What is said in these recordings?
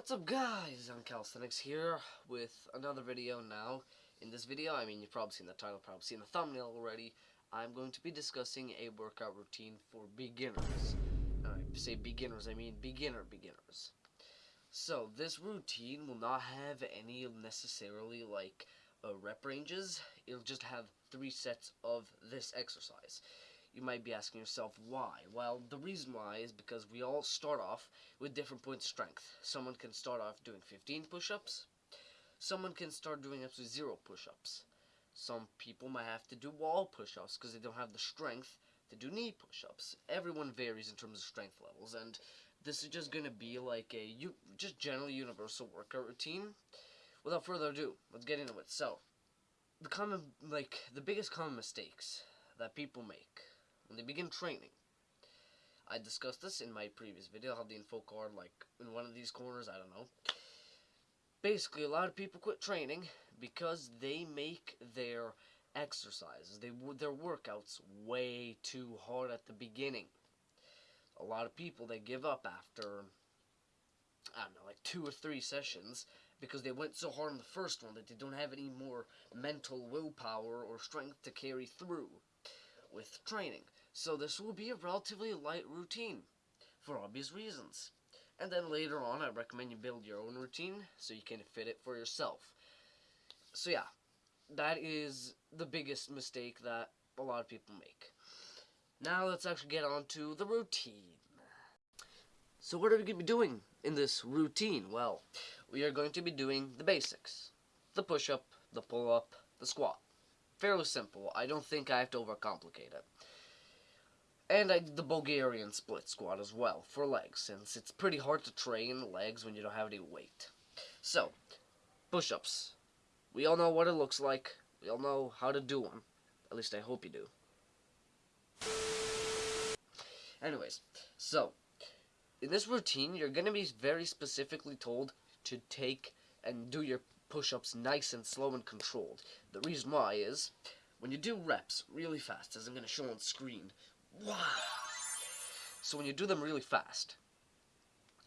What's up guys, Young Calisthenics here with another video now. In this video, I mean you've probably seen the title, probably seen the thumbnail already. I'm going to be discussing a workout routine for beginners. And I say beginners, I mean beginner beginners. So this routine will not have any necessarily like uh, rep ranges. It'll just have three sets of this exercise. You might be asking yourself why. Well, the reason why is because we all start off with different points of strength. Someone can start off doing 15 push-ups. Someone can start doing up to zero push-ups. Some people might have to do wall push-ups because they don't have the strength to do knee push-ups. Everyone varies in terms of strength levels, and this is just going to be like a you just general universal workout routine. Without further ado, let's get into it. So, the common like the biggest common mistakes that people make when they begin training. I discussed this in my previous video. I'll have the info card like in one of these corners. I don't know. Basically, a lot of people quit training because they make their exercises, they their workouts way too hard at the beginning. A lot of people they give up after I don't know, like two or three sessions because they went so hard on the first one that they don't have any more mental willpower or strength to carry through with training. So this will be a relatively light routine for obvious reasons. And then later on, I recommend you build your own routine so you can fit it for yourself. So yeah, that is the biggest mistake that a lot of people make. Now let's actually get on to the routine. So what are we going to be doing in this routine? Well, we are going to be doing the basics. The push-up, the pull-up, the squat. Fairly simple. I don't think I have to overcomplicate it. And I did the Bulgarian split squat as well for legs, since it's pretty hard to train legs when you don't have any weight. So, push-ups. We all know what it looks like. We all know how to do them. At least I hope you do. Anyways, so, in this routine, you're going to be very specifically told to take and do your push-ups nice and slow and controlled. The reason why is, when you do reps really fast, as I'm going to show on screen. So when you do them really fast,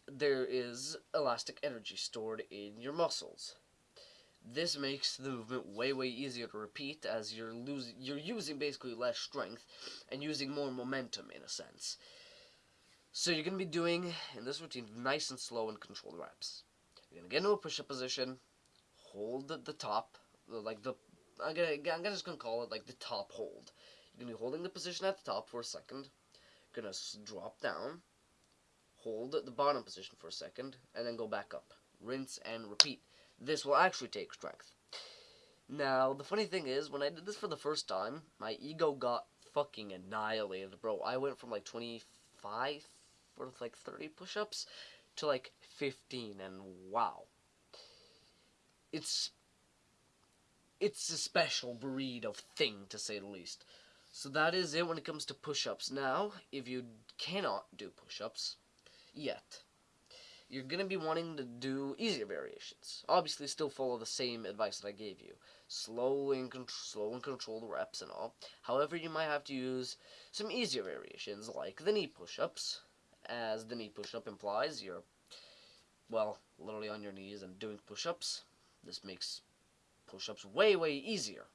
there is elastic energy stored in your muscles. This makes the movement way way easier to repeat as you're losing you're using basically less strength and using more momentum in a sense. So you're going to be doing in this routine nice and slow and controlled reps. You're going to get into a push-up position, hold the, top, like the I'm gonna I'm just gonna call it like the top hold. You're going to be holding the position at the top for a second. Going to drop down. Hold the bottom position for a second. And then go back up. Rinse and repeat. This will actually take strength. Now, the funny thing is, when I did this for the first time, my ego got fucking annihilated, bro. I went from like 25 or like 30 push-ups to like 15, and wow. It's it's a special breed of thing, to say the least. So that is it when it comes to push-ups. Now, if you cannot do push-ups yet, you're going to be wanting to do easier variations. Obviously, still follow the same advice that I gave you. Slowly and, slow and control the reps and all. However, you might have to use some easier variations, like the knee push-ups. As the knee push-up implies, you're, well, literally on your knees and doing push-ups. This makes push-ups way, way easier.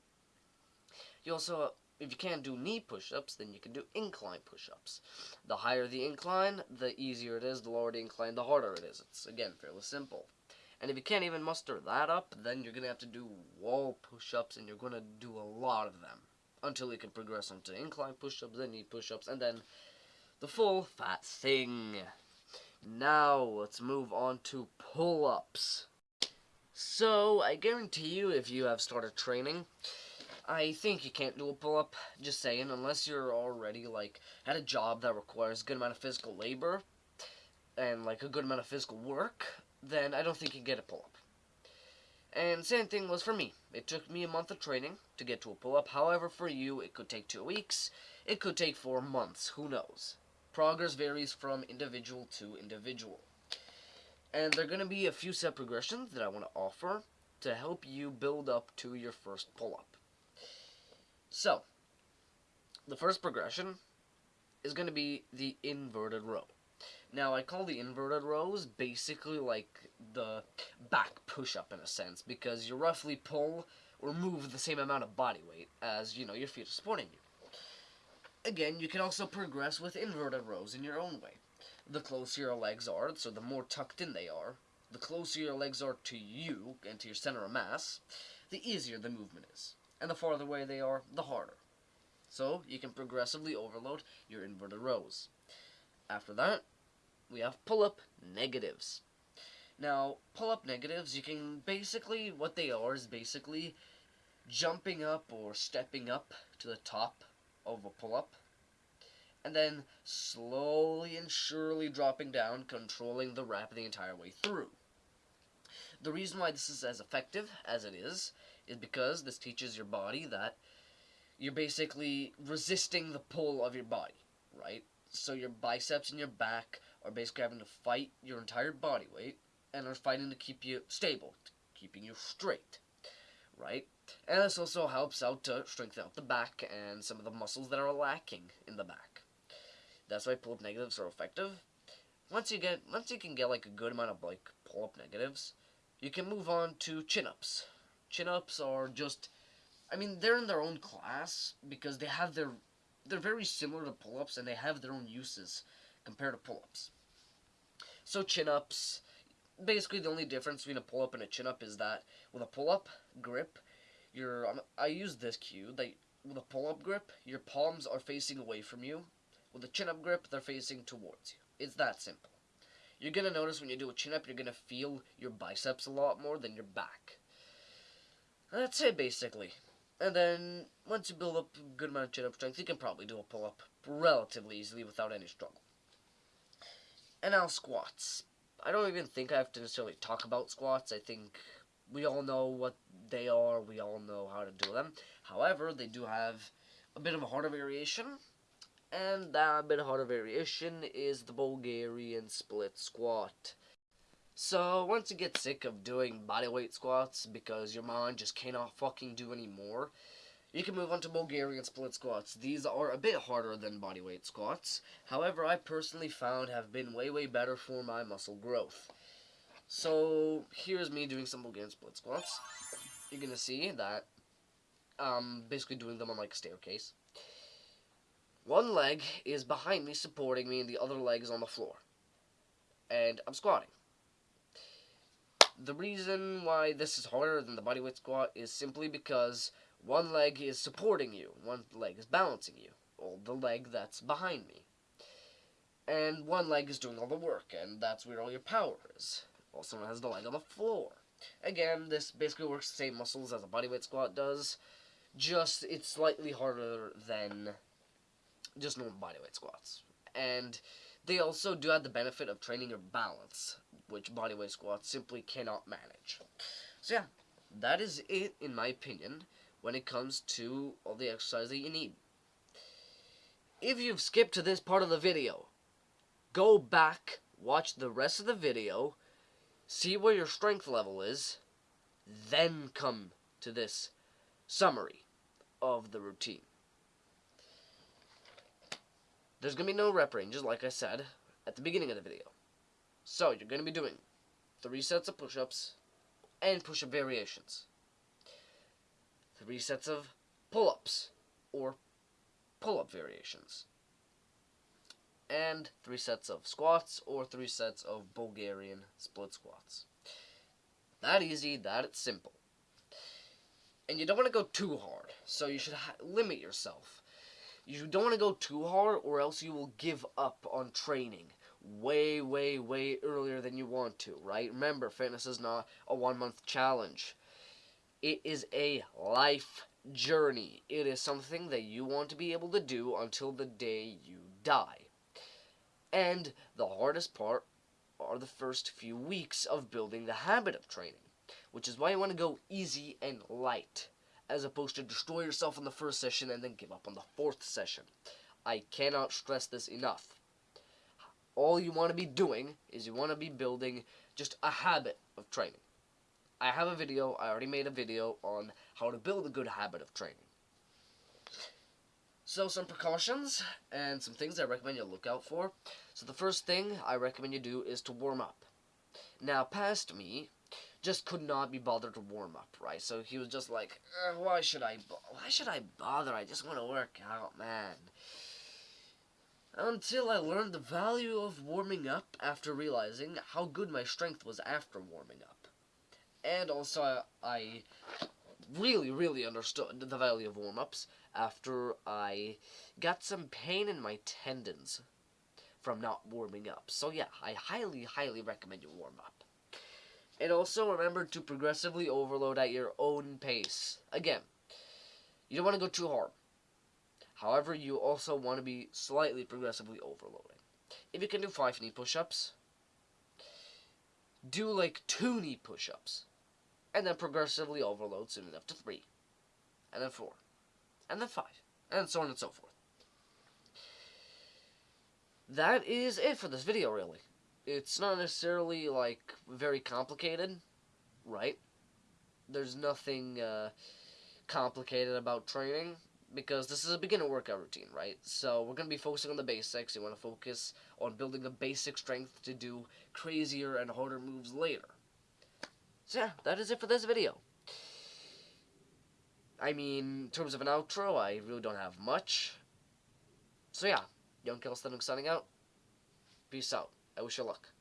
You also if you can't do knee push-ups, then you can do incline push-ups. The higher the incline, the easier it is. The lower the incline, the harder it is. It's, again, fairly simple. And if you can't even muster that up, then you're going to have to do wall push-ups, and you're going to do a lot of them. Until you can progress onto incline push-ups, then knee push-ups, and then the full fat thing. Now, let's move on to pull-ups. So, I guarantee you, if you have started training, I think you can't do a pull-up, just saying, unless you're already, like, at a job that requires a good amount of physical labor, and, like, a good amount of physical work, then I don't think you get a pull-up. And same thing was for me. It took me a month of training to get to a pull-up. However, for you, it could take two weeks. It could take four months. Who knows? Progress varies from individual to individual. And there are going to be a few set progressions that I want to offer to help you build up to your first pull-up. So, the first progression is going to be the inverted row. Now, I call the inverted rows basically like the back push-up in a sense, because you roughly pull or move the same amount of body weight as, you know, your feet are supporting you. Again, you can also progress with inverted rows in your own way. The closer your legs are, so the more tucked in they are, the closer your legs are to you and to your center of mass, the easier the movement is. And the farther away they are, the harder. So, you can progressively overload your inverted rows. After that, we have pull-up negatives. Now, pull-up negatives, you can basically, what they are is basically jumping up or stepping up to the top of a pull-up, and then slowly and surely dropping down, controlling the rep the entire way through. The reason why this is as effective as it is, is because this teaches your body that you're basically resisting the pull of your body, right? So your biceps and your back are basically having to fight your entire body weight and are fighting to keep you stable, keeping you straight, right? And this also helps out to strengthen out the back and some of the muscles that are lacking in the back. That's why pull-up negatives are effective. Once you get, once you can get like a good amount of like pull-up negatives, you can move on to chin-ups. Chin-ups are just, I mean, they're in their own class because they have their, they're very similar to pull-ups and they have their own uses compared to pull-ups. So chin-ups, basically the only difference between a pull-up and a chin-up is that with a pull-up grip, your I use this cue that with a pull-up grip, your palms are facing away from you. With a chin-up grip, they're facing towards you. It's that simple. You're gonna notice when you do a chin-up, you're gonna feel your biceps a lot more than your back. That's it, basically. And then, once you build up a good amount of chin-up strength, you can probably do a pull-up relatively easily without any struggle. And now squats. I don't even think I have to necessarily talk about squats. I think we all know what they are. We all know how to do them. However, they do have a bit of a harder variation. And that bit harder variation is the Bulgarian split squat. So, once you get sick of doing bodyweight squats because your mind just cannot fucking do anymore, you can move on to Bulgarian split squats. These are a bit harder than bodyweight squats. However, I personally found have been way, way better for my muscle growth. So, here's me doing some Bulgarian split squats. You're to see that I'm basically doing them on like a staircase. One leg is behind me supporting me and the other leg is on the floor. And I'm squatting. The reason why this is harder than the bodyweight squat is simply because one leg is supporting you, one leg is balancing you, or the leg that's behind me. And one leg is doing all the work, and that's where all your power is. Also known as the leg on the floor. Again, this basically works the same muscles as a bodyweight squat does, just it's slightly harder than just normal bodyweight squats. And they also do have the benefit of training your balance, which bodyweight squats simply cannot manage. So yeah, that is it, in my opinion, when it comes to all the exercise that you need. If you've skipped to this part of the video, go back, watch the rest of the video, see where your strength level is, then come to this summary of the routine. There's going to be no rep ranges, like I said, at the beginning of the video. So, you're going to be doing three sets of push-ups and push-up variations. Three sets of pull-ups, or pull-up variations. And three sets of squats, or three sets of Bulgarian split squats. That easy, that it's simple. And you don't want to go too hard, so you should limit yourself. You don't want to go too hard, or else you will give up on training way, way, way earlier than you want to, right? Remember, fitness is not a one-month challenge. It is a life journey. It is something that you want to be able to do until the day you die. And the hardest part are the first few weeks of building the habit of training, which is why you want to go easy and light as opposed to destroy yourself in the first session and then give up on the fourth session. I cannot stress this enough. All you want to be doing is you want to be building just a habit of training. I have a video, I already made a video on how to build a good habit of training. So some precautions and some things I recommend you look out for. So the first thing I recommend you do is to warm up. Now, past me just could not be bothered to warm up, right? So he was just like, "Why should I? Why should I bother? I just want to work out, man." Until I learned the value of warming up after realizing how good my strength was after warming up, and also I, I really, really understood the value of warm ups after I got some pain in my tendons from not warming up. So yeah, I highly, highly recommend you warm up. And also remember to progressively overload at your own pace. Again, you don't want to go too hard. However, you also want to be slightly progressively overloading. If you can do 5 knee push-ups, do like 2 knee push-ups. And then progressively overload soon enough to 3. And then 4. And then 5. And so on and so forth. That is it for this video, really it's not necessarily like very complicated, right? There's nothing uh, complicated about training because this is a beginner workout routine, right? So we're going to be focusing on the basics. You want to focus on building a basic strength to do crazier and harder moves later. So yeah, that is it for this video. I mean, in terms of an outro, I really don't have much. So yeah, Young Calisthenics signing out. Peace out. I wish you luck.